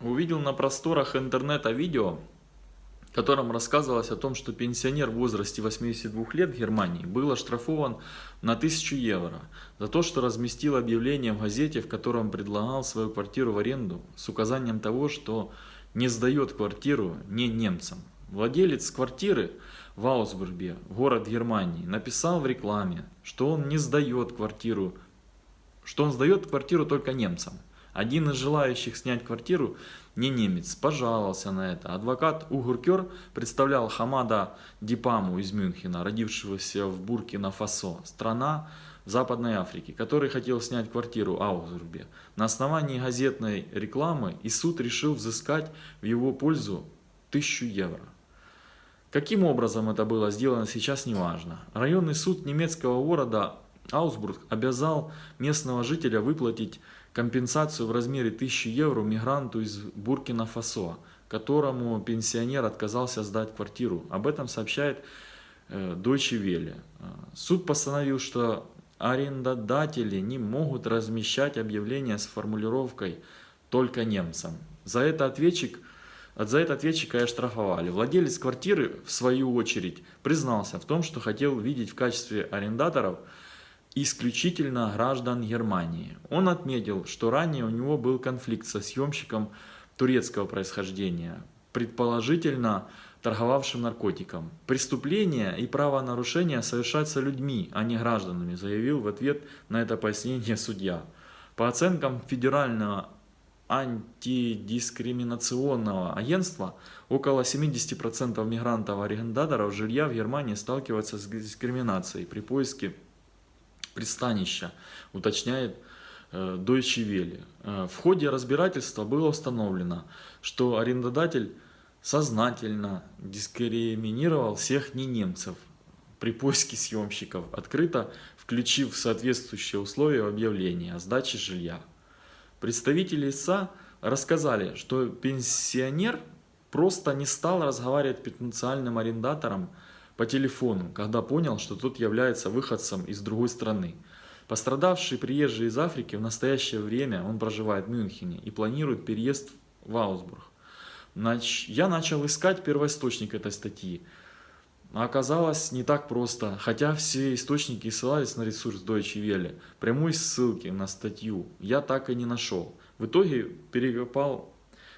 увидел на просторах интернета видео, в котором рассказывалось о том, что пенсионер в возрасте 82 лет в Германии был оштрафован на 1000 евро за то, что разместил объявление в газете, в котором предлагал свою квартиру в аренду с указанием того, что не сдает квартиру не немцам. Владелец квартиры в Аусбурге, город Германии, написал в рекламе, что он не сдает квартиру, что он сдает квартиру только немцам. Один из желающих снять квартиру, не немец, пожаловался на это. Адвокат Угуркер представлял Хамада Дипаму из Мюнхена, родившегося в Буркина-Фасо, страна Западной Африки, который хотел снять квартиру Аузурбе. На основании газетной рекламы и суд решил взыскать в его пользу 1000 евро. Каким образом это было сделано сейчас не важно. Районный суд немецкого города Аусбург обязал местного жителя выплатить компенсацию в размере 1000 евро мигранту из Буркина-Фасо, которому пенсионер отказался сдать квартиру. Об этом сообщает э, Deutsche Welle. Суд постановил, что арендодатели не могут размещать объявления с формулировкой «только немцам». За это ответчик за это ответчика и оштрафовали. Владелец квартиры, в свою очередь, признался в том, что хотел видеть в качестве арендаторов исключительно граждан Германии. Он отметил, что ранее у него был конфликт со съемщиком турецкого происхождения, предположительно торговавшим наркотиком. Преступление и правонарушение совершаются людьми, а не гражданами, заявил в ответ на это пояснение судья. По оценкам Федерального антидискриминационного агентства, около 70% мигрантов-арендаторов жилья в Германии сталкиваются с дискриминацией при поиске пристанища, уточняет э, Deutsche Welle. Э, в ходе разбирательства было установлено, что арендодатель сознательно дискриминировал всех не немцев при поиске съемщиков, открыто включив соответствующие условия в объявлении о сдаче жилья. Представители ИСА рассказали, что пенсионер просто не стал разговаривать с потенциальным арендатором по телефону, когда понял, что тот является выходцем из другой страны. Пострадавший приезжий из Африки в настоящее время он проживает в Мюнхене и планирует переезд в Аусбург. Я начал искать первоисточник этой статьи. А оказалось не так просто, хотя все источники ссылались на ресурс Deutsche Welle. Прямой ссылки на статью я так и не нашел. В итоге перекопал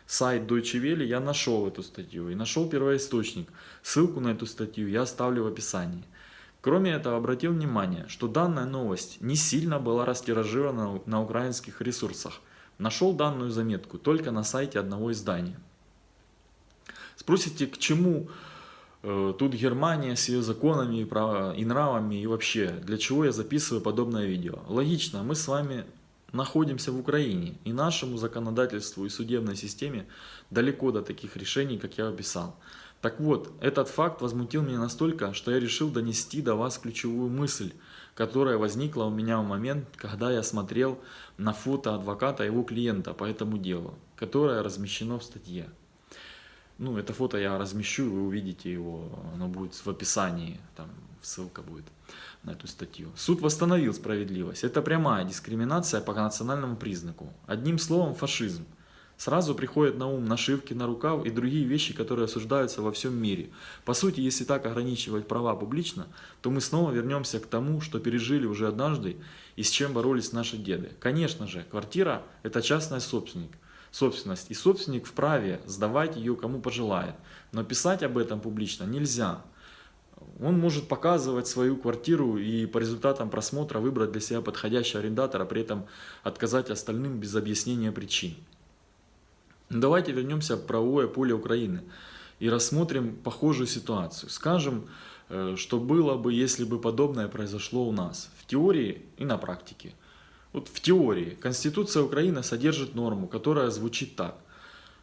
сайт Deutsche Welle, я нашел эту статью и нашел первоисточник. Ссылку на эту статью я оставлю в описании. Кроме этого, обратил внимание, что данная новость не сильно была растиражирована на украинских ресурсах. Нашел данную заметку только на сайте одного издания. Спросите, к чему э, тут Германия с ее законами и нравами и вообще, для чего я записываю подобное видео? Логично, мы с вами находимся в Украине, и нашему законодательству и судебной системе далеко до таких решений, как я описал. Так вот, этот факт возмутил меня настолько, что я решил донести до вас ключевую мысль, которая возникла у меня в момент, когда я смотрел на фото адвоката его клиента по этому делу, которое размещено в статье. Ну, это фото я размещу, вы увидите его, оно будет в описании, там ссылка будет на эту статью. Суд восстановил справедливость. Это прямая дискриминация по национальному признаку. Одним словом, фашизм. Сразу приходят на ум нашивки на рукав и другие вещи, которые осуждаются во всем мире. По сути, если так ограничивать права публично, то мы снова вернемся к тому, что пережили уже однажды и с чем боролись наши деды. Конечно же, квартира – это частная собственник, собственность, и собственник вправе сдавать ее кому пожелает. Но писать об этом публично нельзя. Он может показывать свою квартиру и по результатам просмотра выбрать для себя подходящего арендатора, при этом отказать остальным без объяснения причин. Давайте вернемся в правовое поле Украины и рассмотрим похожую ситуацию. Скажем, э, что было бы, если бы подобное произошло у нас, в теории и на практике. Вот в теории Конституция Украины содержит норму, которая звучит так.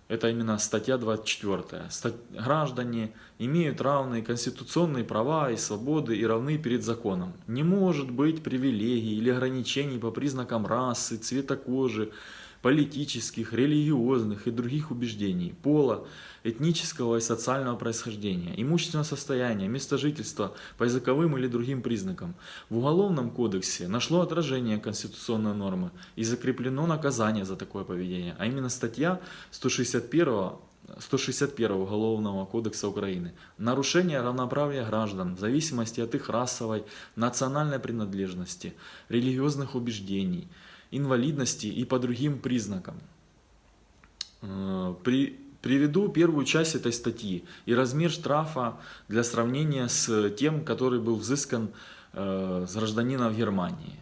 Это именно статья 24. Граждане имеют равные конституционные права и свободы и равны перед законом. Не может быть привилегий или ограничений по признакам расы, цвета кожи, политических, религиозных и других убеждений, пола, этнического и социального происхождения, имущественного состояния, места жительства по языковым или другим признакам. В Уголовном кодексе нашло отражение конституционной нормы и закреплено наказание за такое поведение, а именно статья 161 161 Уголовного кодекса Украины. Нарушение равноправия граждан в зависимости от их расовой, национальной принадлежности, религиозных убеждений, инвалидности и по другим признакам. Э, при, приведу первую часть этой статьи и размер штрафа для сравнения с тем, который был взыскан э, с гражданина в Германии.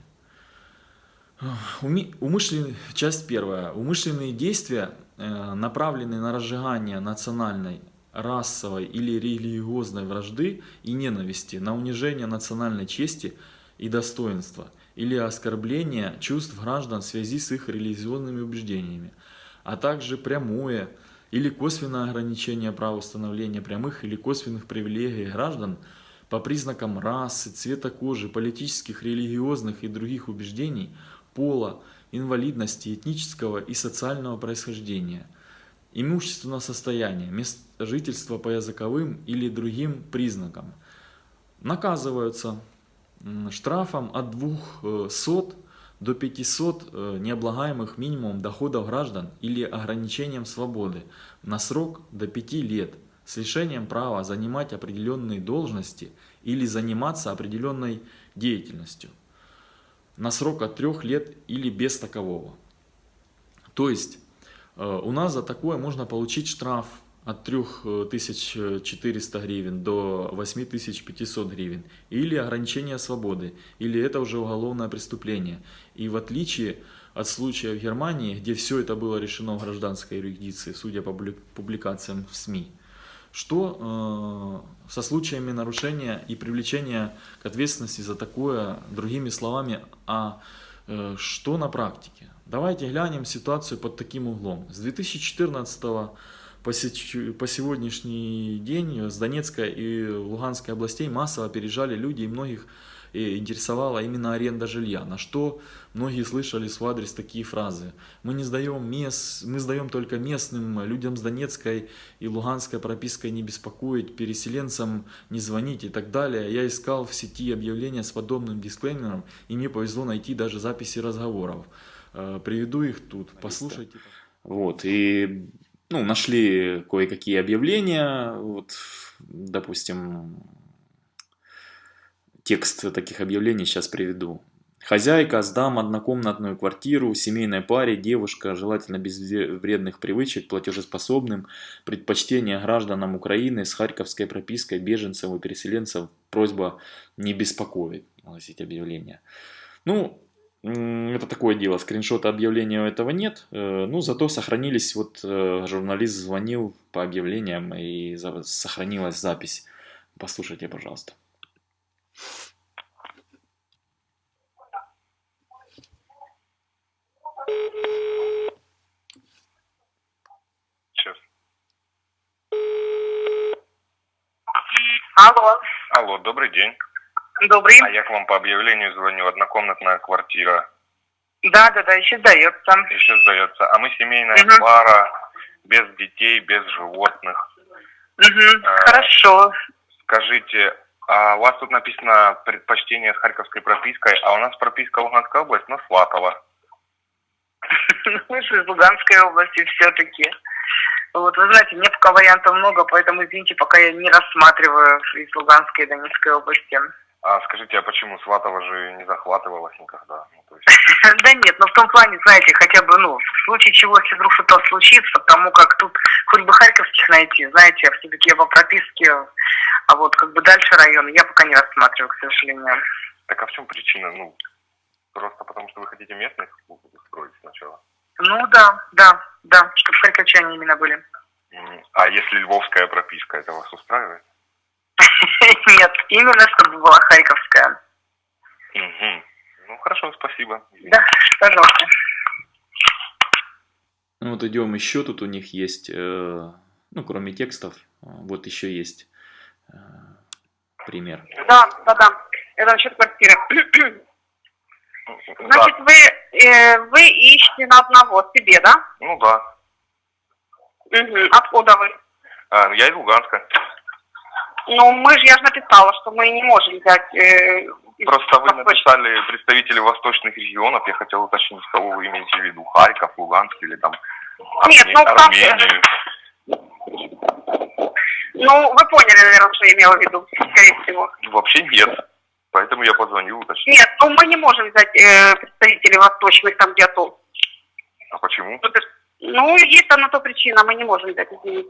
Умышленные, часть первая. Умышленные действия, э, направленные на разжигание национальной, расовой или религиозной вражды и ненависти, на унижение национальной чести и достоинства или оскорбление чувств граждан в связи с их религиозными убеждениями, а также прямое или косвенное ограничение права установления прямых или косвенных привилегий граждан по признакам расы, цвета кожи, политических, религиозных и других убеждений – пола, инвалидности, этнического и социального происхождения, имущественного состояния, мест жительства по языковым или другим признакам. Наказываются штрафом от 200 до 500 э, необлагаемых минимум доходов граждан или ограничением свободы на срок до 5 лет с лишением права занимать определенные должности или заниматься определенной деятельностью на срок от 3 лет или без такового. То есть э, у нас за такое можно получить штраф от 3400 гривен до 8500 гривен, или ограничение свободы, или это уже уголовное преступление. И в отличие от случая в Германии, где все это было решено в гражданской юрисдикции, судя по публикациям в СМИ, что э, со случаями нарушения и привлечения к ответственности за такое, другими словами, а э, что на практике? Давайте глянем ситуацию под таким углом. С 2014 по, по сегодняшний день с Донецкой и Луганской областей массово переезжали люди и многих интересовала именно аренда жилья, на что многие слышали в адрес такие фразы. Мы не сдаем мест, мы сдаем только местным, людям с Донецкой и Луганской пропиской не беспокоить, переселенцам не звонить и так далее. Я искал в сети объявления с подобным дисклеймером, и мне повезло найти даже записи разговоров. Э, приведу их тут, послушайте. Вот, и ну, нашли кое-какие объявления, вот, допустим, Текст таких объявлений сейчас приведу. Хозяйка, сдам однокомнатную квартиру, семейной паре, девушка, желательно без вредных привычек, платежеспособным, предпочтение гражданам Украины с харьковской пропиской, беженцев и переселенцев, просьба не беспокоить, огласить объявление. Ну, это такое дело, скриншота объявления этого нет, э, ну, зато сохранились, вот э, журналист звонил по объявлениям и сохранилась запись. Послушайте, пожалуйста. Сейчас. Алло. Алло, добрый день. Добрый. А я к вам по объявлению звоню. Однокомнатная квартира. Да, да, да, еще сдается. Еще сдается. А мы семейная Мгм. пара, без детей, без животных. Угу. А. Хорошо. Скажите, а у вас тут написано предпочтение с харьковской пропиской, а у нас прописка Луганская область, но Сватова. Мы же из Луганской области все-таки. Вот, вы знаете, мне пока вариантов много, поэтому, извините, пока я не рассматриваю из Луганской и Донецкой области. А скажите, а почему Сватова же не захватывалась никогда? Ну, то есть... Да нет, но в том плане, знаете, хотя бы, ну, в случае чего, если вдруг что-то случится, потому как тут хоть бы харьковских найти, знаете, все-таки я по прописке, а вот как бы дальше район я пока не рассматриваю, к сожалению. Так а в чем причина? Ну, просто потому что вы хотите местных устроить сначала? Ну да, да, да, чтобы харьковчане именно были. А если львовская прописка, это вас устраивает? Нет, именно чтобы была харьковская. Мгм. Ну, хорошо, спасибо. Да, пожалуйста. Ну вот идем еще, тут у них есть, э, ну кроме текстов, э, вот еще есть э, пример. Да, да, да. Это насчет квартиры. Значит, вы, э, вы ищете на одного себе, да? Ну да. Мгм. Откуда вы? А, я из Луганска. Ну, мы же, я же написала, что мы не можем взять... э, Просто вы написали представители восточных регионов. Я хотел уточнить, кого вы имеете в виду. Харьков, Луганск или там Нет, ну, Армению. Ну, вы поняли, наверное, что я имела в виду, скорее всего. Вообще нет. Поэтому я позвонил уточнить. Нет, ну мы не можем взять э, представителей восточных там где-то. А почему? Ну, есть там на то причина, мы не можем взять, извините.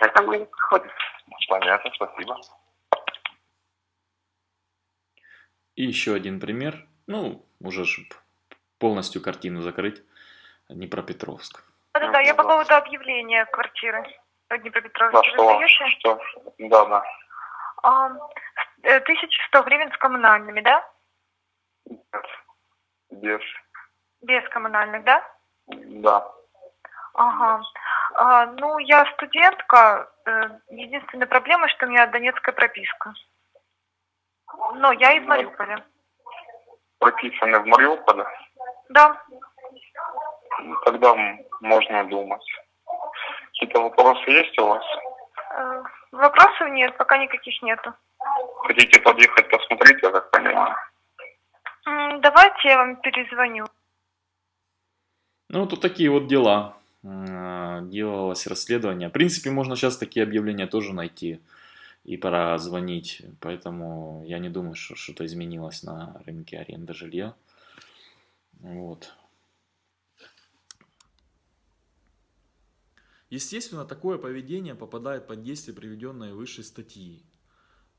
Поэтому не подходит. Понятно, спасибо. И еще один пример, ну, уже полностью картину закрыть, Днепропетровск. Да-да-да, я по Да. поводу объявления квартиры в Да, Днепропетровске. что? Вы сдаете? Что? Да, да. А, э, 1100 гривен с коммунальными, да? Без. Без коммунальных, да? Да. Ага. А, ну, я студентка. э, Единственная проблема, что у меня донецкая прописка. Но я из Мариуполя. Прописаны в Мариуполе. Да. Тогда можно думать. Какие-то вопросы есть у вас? Э, Вопросов нет, пока никаких нету. Хотите подъехать посмотреть, я так понимаю? Давайте я вам перезвоню. Ну, вот такие вот дела. М, Делалось расследование. В принципе, можно сейчас такие объявления тоже найти и пора звонить. Поэтому я не думаю, что что-то изменилось на рынке аренды жилья. Вот. Естественно, такое поведение попадает под действие приведенной выше статьи.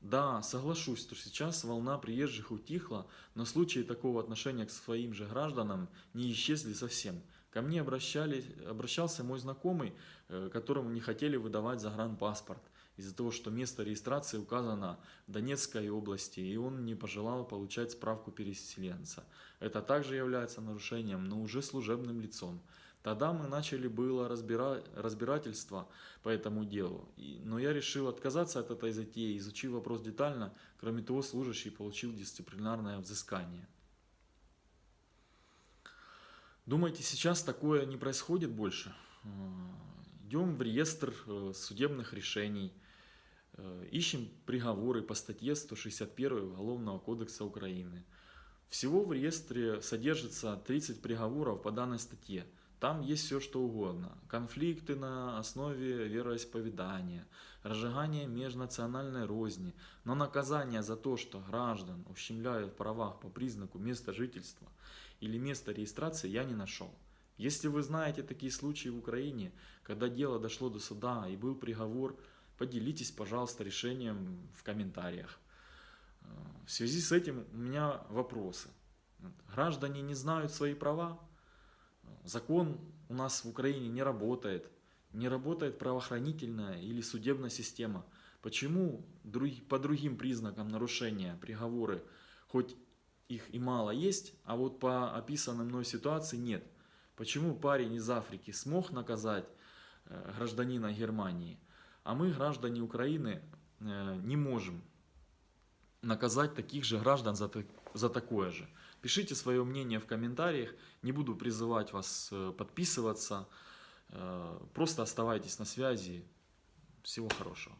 Да, соглашусь, что сейчас волна приезжих утихла, но случаи такого отношения к своим же гражданам не исчезли совсем. Ко мне обращались, обращался мой знакомый, э, которому не хотели выдавать загранпаспорт из-за того, что место регистрации указано в Донецкой области, и он не пожелал получать справку переселенца. Это также является нарушением, но уже служебным лицом. Тогда мы начали было разбира... разбирательство по этому делу, И- но я решил отказаться от этой затеи, изучив вопрос детально. Кроме того, служащий получил дисциплинарное взыскание. Думаете, сейчас такое не происходит больше? Э, Идем в реестр э, судебных решений, э, ищем приговоры по статье 161 Уголовного кодекса Украины. Всего в реестре содержится 30 приговоров по данной статье. Там есть все что угодно. Конфликты на основе вероисповедания, разжигание межнациональной розни. Но наказание за то, что граждан ущемляют в правах по признаку места жительства или места регистрации, я не нашел. Если вы знаете такие случаи в Украине, когда дело дошло до суда и был приговор, поделитесь, пожалуйста, решением в комментариях. Э, В связи с этим у меня вопросы. Граждане не знают свои права, закон у нас в Украине не работает, не работает правоохранительная или судебная система. Почему по другим признакам нарушения приговоры, хоть их и мало есть, а вот по описанной мной ситуации нет? Почему парень из Африки смог наказать э, гражданина Германии, а мы, граждане Украины, э, не можем наказать таких же граждан за, за такое же. Пишите свое мнение в комментариях. Не буду призывать вас э, подписываться. Э, Просто оставайтесь на связи. Всего хорошего.